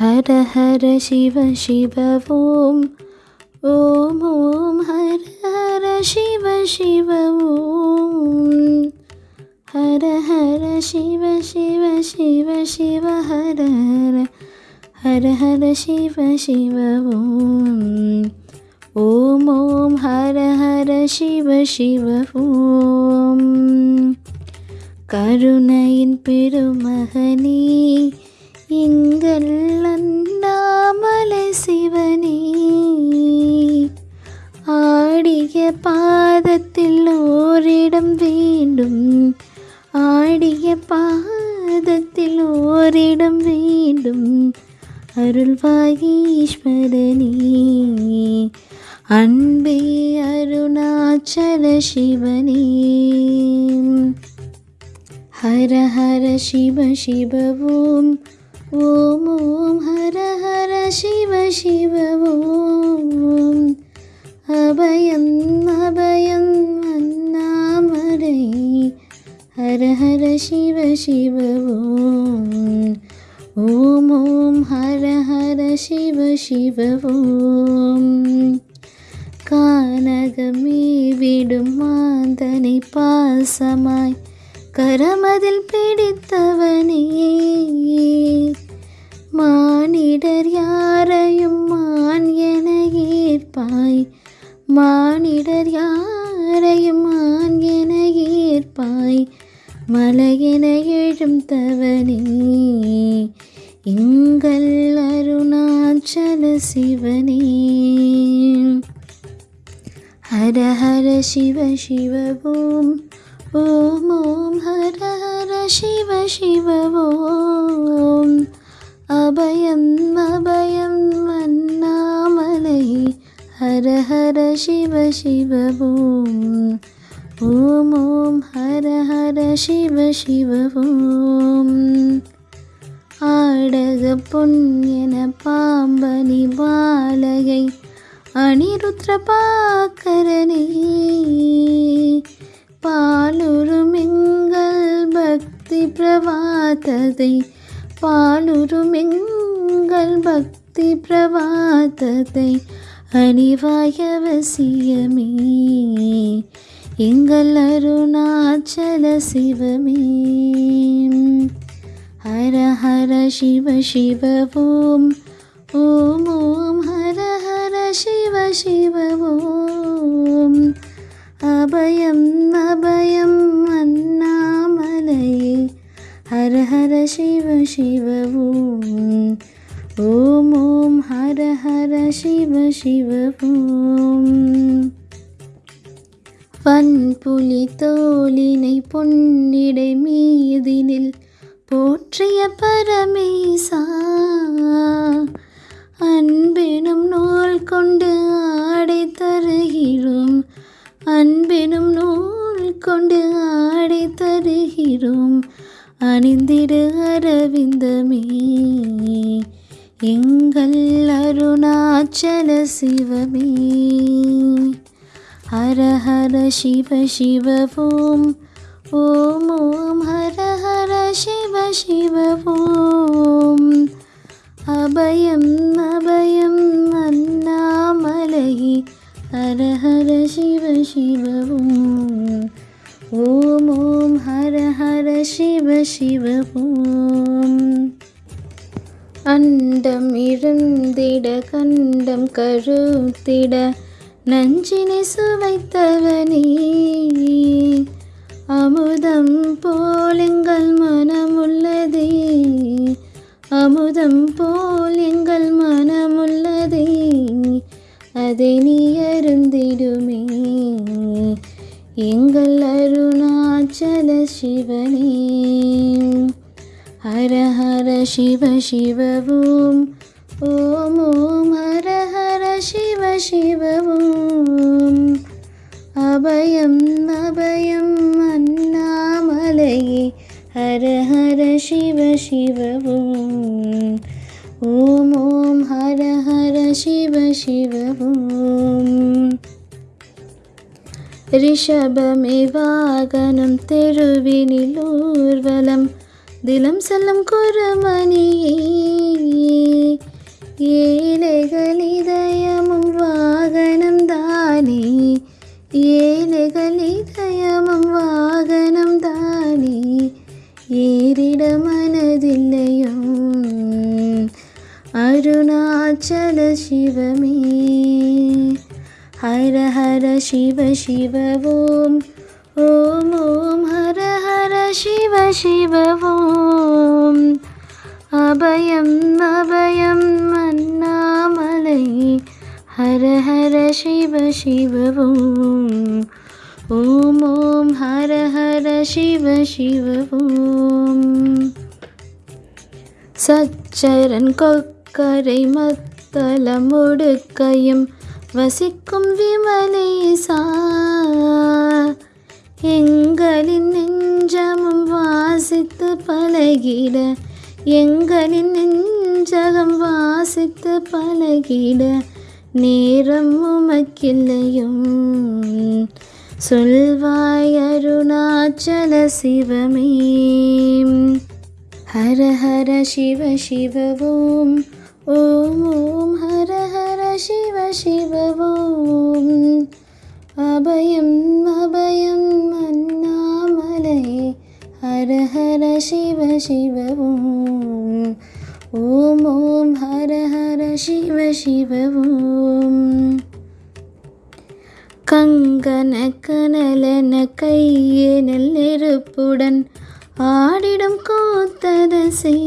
ஹர ஹர சிவ சிவ ஓம் ஓம் ஓம் ஹர ஹர சிவ சிவ ஓம் ஹர ஹர சிவ சிவ சிவ சிவ ஹர ஹர ஹர ஹர சிவ சிவ ஓம் ஓம் ஓம் ஹர ஹர சிவ சிவ ஓம் கருணையின் பெருமகனே எங்கள் அண்ணாமலை சிவனே. ஆடிய பாதத்தில் ஓரிடம் வேண்டும். ஆடிய பாதத்தில் ஓரிடம் வேண்டும். அருள்வாயீஸ்வரனே. அன்பே அருணாச்சல சிவனே. ஹர ஹர சிவ சிவ ஓம் ஓம் ஓம் ஹர ஹர சிவ சிவ ஓம் அபயம் அபயம் அண்ணாமரை ஹர ஹர சிவ சிவ ஓம். ஓம் ஓம் ஹர ஹர சிவ சிவ ஓம். கானகமே விடும் மாந்தனை பாசமாய். கரமதில் பிடித்தவனே மானிடர் யாரையும் மான் என ஏற்பாய். மானிடர் யாரையும் மான் என ஏற்பாய். மலையென எழும் தவனே. எங்கள் அருணாச்சல சிவனே. ஹர ஹர சிவ சிவ ஓம். ஓம் ஓம் ஹர ஹர சிவ சிவ ஓம். அபயம் அபயம் அண்ணாமலை. ஹர ஹர சிவ சிவ ஓம். ஓம் ஓம் ஹர ஹர சிவ சிவ ஓம். ஆடக பொன்யன பாம்பனி பாலகை. அனிருத்ர பாக்கரனே பாலுருமெங்கள் பக்தி பிரவாததை பாலுருமெங்கள் பக்தி பிரவாததை அணிவாயவசியமே. எங்கள் அருணாச்சல சிவமே. ஹர ஹர சிவ சிவ ஓம். ஓம் ஓம். ஹர ஹர சிவ சிவ ஓம். அபயம் அபயம் அண்ணாமலையே. ஹர ஹர சிவ சிவ ஓம் ஓம் ஓம் ஹர ஹர சிவ சிவ ஓம் வன்புலி தோலினை பொன்னிடை மீதினில் போற்றிய பரமேசா. அன்பெனும் நூல் கொண்டு ஆடை அன்பெனும் நூல் கொண்டு ஆடை தருகிறோம். அணிந்திடு அரவிந்தமே எங்கள் அருணாச்சல சிவமே. ஹர ஹர சிவ சிவ ஓம் ஓம் ஓம் ஹர ஹர சிவ சிவ ஓம். சிவபோம். அண்டம் இருந்திட கண்டம் கருத்திட நஞ்சினை சுவைத்தவனே. அமுதம் போல் எங்கள் மனமுள்ளதே. அமுதம் போல் எங்கள் மனமுள்ளதே. அதை நீ அருந்திடுமே. எங்கள் அருணாச்சல சிவனே. ஹர சிவ சிவ ஓம் ஓம் ஓம் ஹர ஹர சிவ சிவ ஓம் அபயம் அபயம் அண்ணாமலையே ஹர ஹர சிவ சிவ ஓம் ஓம் ஓம் ஹர ஹர சிவ சிவ ஓம் ரிஷபமே தினம் செல்லும் குருமணியே ஹர சிவ சிவ ஓம் அபயம் அபயம் அண்ணாமலை ஹர ஹர சிவ சிவ ஓம் ஓம் ஓம் ஹர ஹர சிவ சிவ ஓம் சச்சரன் கொக்கரை மத்தளம் ஒடுக்கையும் வசிக்கும் விமலேசா எங்களின் நெஞ்சமும் வாசித்து பழகிட எங்களின் நெஞ்சகம் வாசித்து பழகிட நேரம் உமக்கில்லையும். சொல்வாய் அருணாச்சல சிவமே. ஹர ஹர சிவ சிவ ஓம் ஓம் ஓம் ஹர ஹர சிவ சிவ ஓம் அபயம் அபயம் அண்ணாமலை ஹர ஹர சிவ சிவ ஓம் ஓம் ஓம் ஹர ஹர சிவ சிவ ஓம் கங்கன கனலன கையெனல் நெருப்புடன் ஆடிடம் கோத்ததசை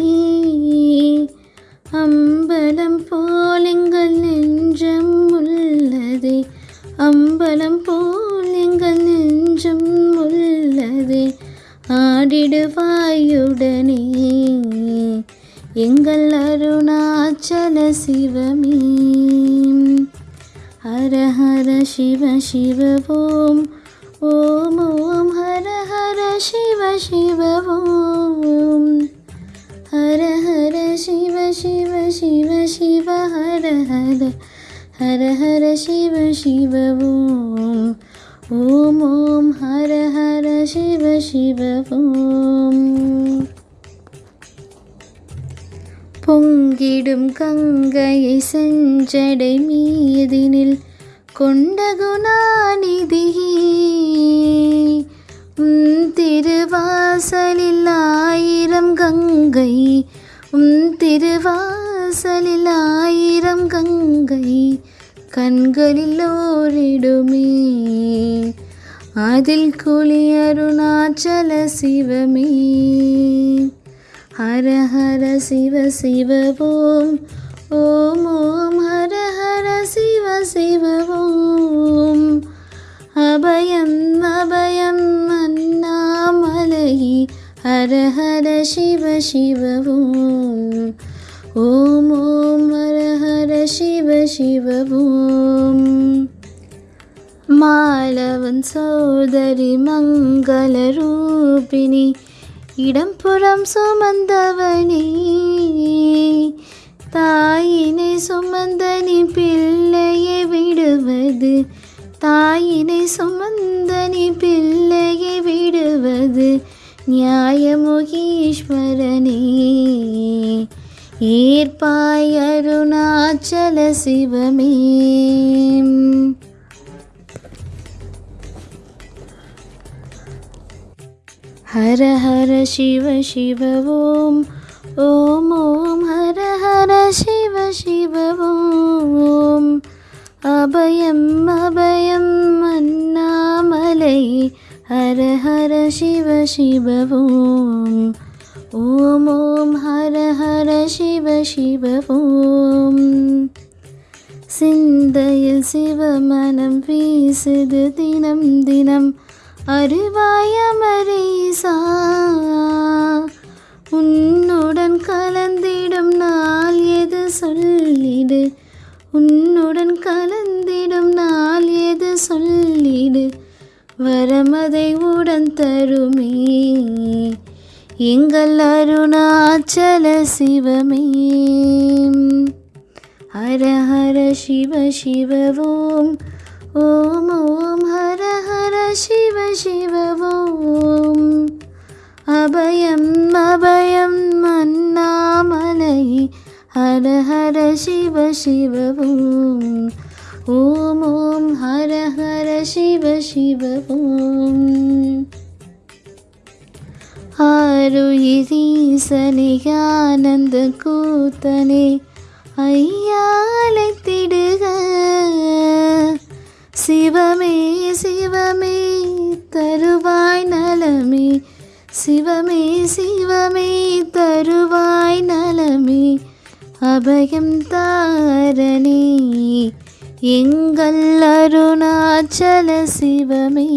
அம்பலம் போலிங்கள் நெஞ்சம் உள்ளதே அம்பலம் போல் எங்கள் நெஞ்சம் உள்ளதே. ஆடிடுவாயுடனே எங்கள் அருணாச்சல சிவமே. ஹர ஹர சிவ சிவ ஓம் ஓம் ஓம் ஹர ஹர சிவ சிவ ஓம். ஹர ஹர சிவ சிவ சிவ சிவ ஹர ஹர ஹர ஹர சிவ சிவ ஓம் ஓம் ஓம் ஹர ஹர சிவ சிவ ஓம் பொங்கிடும் கங்கையை செஞ்சடை மீதினில் கொண்ட குணாநிதியே உம் திருவாசலில் ஆயிரம் கங்கை உம் திருவாசலில் ஆயிரம் கங்கை. கண்களில் ஓரிடுமே. அதில் குழி அருணாச்சல சிவமே. ஹர ஹர சிவ சிவ ஓம். ஓம் ஓம் ஹர ஹர சிவ சிவ ஓம். அபயம் அபயம் அண்ணாமலை ஹர ஹர சிவ சிவ ஓம். ஓம் ஓம் ஹர ஹர சிவ சிவ ஓம். மாலவன் சோதரி மங்கள ரூபிணி இடம்புறம் சுமந்தவனே. தாயினை சுமந்தனி பிள்ளையை விடுவது தாயினை சுமந்தனி பிள்ளையை விடுவது நியாயமுகீஸ்வரனே ஏற்பாய் அருணாச்சல சிவமே. ஹர ஹர சிவ சிவ ஓம் ஓம் ஓம் ஹர ஹர சிவ சிவ ஓம் அபயம் அபயம் அண்ணாமலை ஹர ஹர சிவ சிவ ஓம் ஓம் ஓம் ஹர ஹர சிவ சிவ ஓம் சிந்தையில் சிவமனம் வீசுது தினம் தினம் அறிவாயமரீசா உன்னுடன் கலந்திடும் நாள் எது சொல்லிடு? உன்னுடன் கலந்திடும் நாள் எது சொல்லிடு? வரமதை உடன் தருமே. எங்கள் அருணாச்சல சிவமே. ஹர ஹர சிவ சிவ ஓம். ஓம் ஓம் ஹர ஹர சிவ சிவ ஓம். அபயம் அபயம் அண்ணாமலை. ஹர ஹர சிவ சிவ ஓம். ஓம் ஓம் ஹர ஹர சிவ சிவ ஓம். ஆருயிரீசனே ஆனந்த கூத்தனே ஐயாலை திடுக. சிவமே சிவமே தருவாய் நலமே. சிவமே சிவமே தருவாய் நலமே. அபயம் தாரணே எங்கள் அருணாச்சல சிவமே.